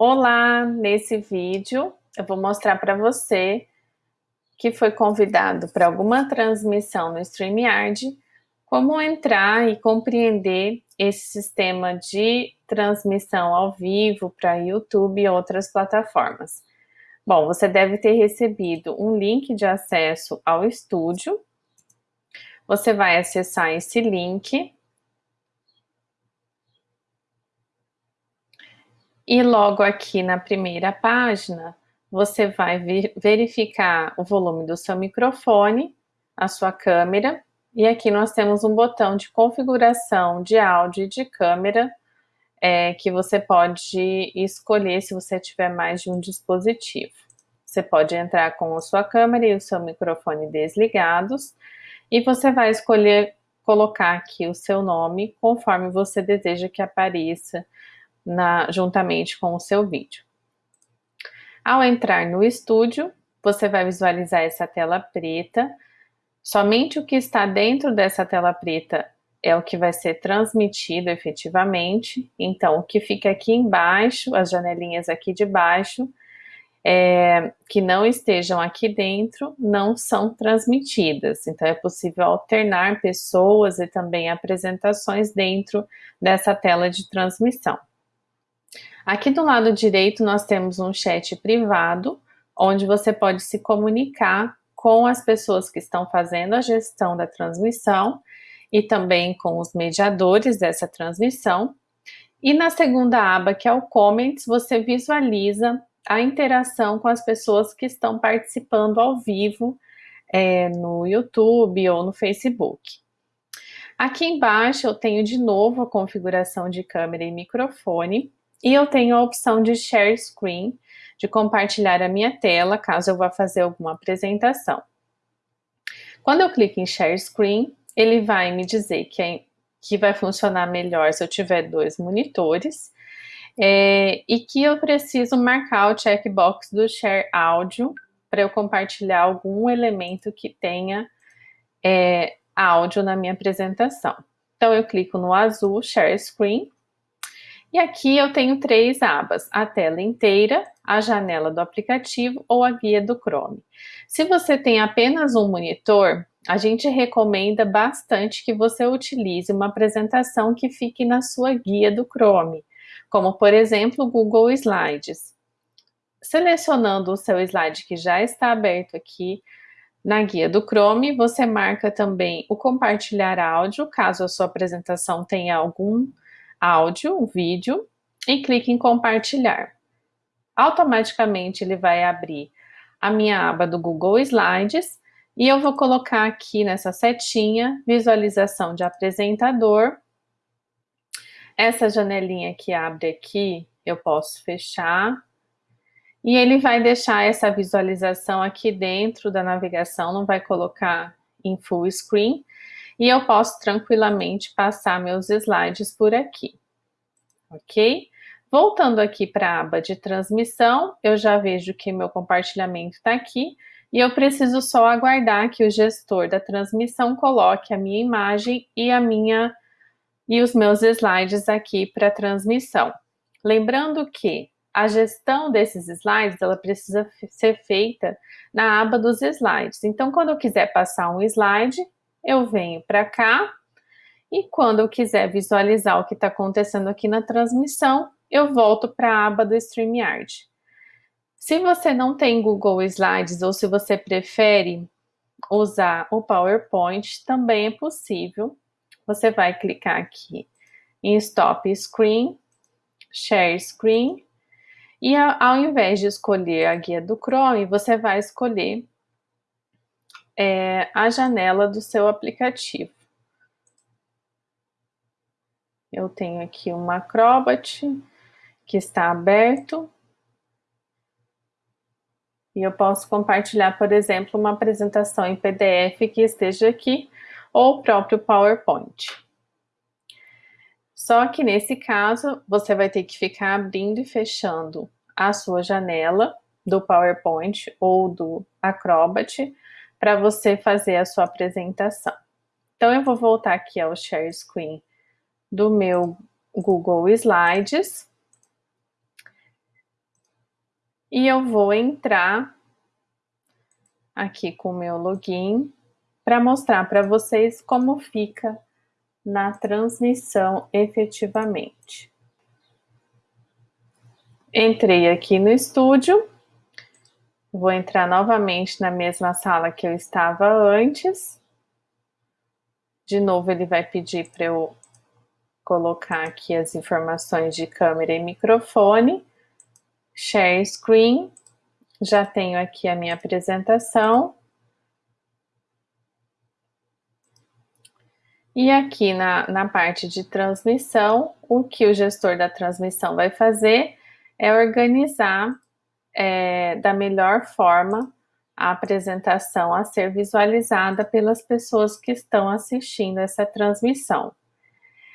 Olá! Nesse vídeo eu vou mostrar para você que foi convidado para alguma transmissão no StreamYard, como entrar e compreender esse sistema de transmissão ao vivo para YouTube e outras plataformas. Bom, você deve ter recebido um link de acesso ao estúdio. Você vai acessar esse link E logo aqui na primeira página, você vai verificar o volume do seu microfone, a sua câmera, e aqui nós temos um botão de configuração de áudio e de câmera, é, que você pode escolher se você tiver mais de um dispositivo. Você pode entrar com a sua câmera e o seu microfone desligados, e você vai escolher colocar aqui o seu nome conforme você deseja que apareça na, juntamente com o seu vídeo. Ao entrar no estúdio, você vai visualizar essa tela preta. Somente o que está dentro dessa tela preta é o que vai ser transmitido efetivamente. Então, o que fica aqui embaixo, as janelinhas aqui de baixo, é, que não estejam aqui dentro, não são transmitidas. Então, é possível alternar pessoas e também apresentações dentro dessa tela de transmissão. Aqui do lado direito nós temos um chat privado, onde você pode se comunicar com as pessoas que estão fazendo a gestão da transmissão e também com os mediadores dessa transmissão. E na segunda aba, que é o Comments, você visualiza a interação com as pessoas que estão participando ao vivo é, no YouTube ou no Facebook. Aqui embaixo eu tenho de novo a configuração de câmera e microfone. E eu tenho a opção de Share Screen, de compartilhar a minha tela, caso eu vá fazer alguma apresentação. Quando eu clico em Share Screen, ele vai me dizer que, é, que vai funcionar melhor se eu tiver dois monitores, é, e que eu preciso marcar o checkbox do Share Áudio para eu compartilhar algum elemento que tenha é, áudio na minha apresentação. Então eu clico no azul Share Screen, e aqui eu tenho três abas, a tela inteira, a janela do aplicativo ou a guia do Chrome. Se você tem apenas um monitor, a gente recomenda bastante que você utilize uma apresentação que fique na sua guia do Chrome, como por exemplo o Google Slides. Selecionando o seu slide que já está aberto aqui na guia do Chrome, você marca também o compartilhar áudio, caso a sua apresentação tenha algum áudio, vídeo, e clique em compartilhar. Automaticamente ele vai abrir a minha aba do Google Slides e eu vou colocar aqui nessa setinha, visualização de apresentador. Essa janelinha que abre aqui, eu posso fechar. E ele vai deixar essa visualização aqui dentro da navegação, não vai colocar em full screen, e eu posso tranquilamente passar meus slides por aqui, ok? Voltando aqui para a aba de transmissão, eu já vejo que meu compartilhamento está aqui e eu preciso só aguardar que o gestor da transmissão coloque a minha imagem e a minha e os meus slides aqui para transmissão. Lembrando que a gestão desses slides, ela precisa ser feita na aba dos slides. Então, quando eu quiser passar um slide, eu venho para cá e quando eu quiser visualizar o que está acontecendo aqui na transmissão, eu volto para a aba do StreamYard. Se você não tem Google Slides ou se você prefere usar o PowerPoint, também é possível. Você vai clicar aqui em Stop Screen, Share Screen, e ao invés de escolher a guia do Chrome, você vai escolher é, a janela do seu aplicativo. Eu tenho aqui uma Acrobat que está aberto. E eu posso compartilhar, por exemplo, uma apresentação em PDF que esteja aqui, ou o próprio PowerPoint. Só que nesse caso, você vai ter que ficar abrindo e fechando a sua janela do PowerPoint ou do Acrobat para você fazer a sua apresentação. Então, eu vou voltar aqui ao Share Screen do meu Google Slides. E eu vou entrar aqui com o meu login para mostrar para vocês como fica na transmissão efetivamente. Entrei aqui no estúdio, vou entrar novamente na mesma sala que eu estava antes. De novo ele vai pedir para eu colocar aqui as informações de câmera e microfone. Share screen, já tenho aqui a minha apresentação. E aqui na, na parte de transmissão, o que o gestor da transmissão vai fazer é organizar é, da melhor forma a apresentação a ser visualizada pelas pessoas que estão assistindo essa transmissão.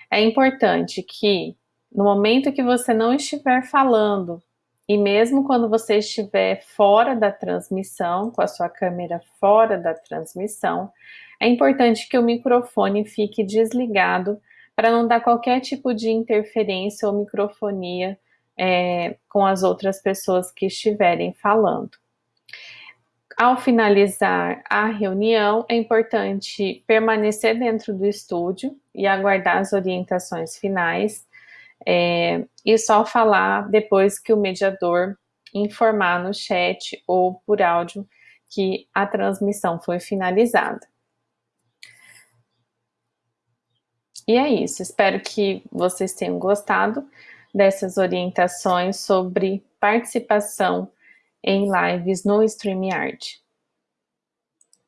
É importante que, no momento que você não estiver falando, e mesmo quando você estiver fora da transmissão, com a sua câmera fora da transmissão, é importante que o microfone fique desligado para não dar qualquer tipo de interferência ou microfonia é, com as outras pessoas que estiverem falando. Ao finalizar a reunião, é importante permanecer dentro do estúdio e aguardar as orientações finais é, e só falar depois que o mediador informar no chat ou por áudio que a transmissão foi finalizada. E é isso, espero que vocês tenham gostado dessas orientações sobre participação em lives no StreamYard.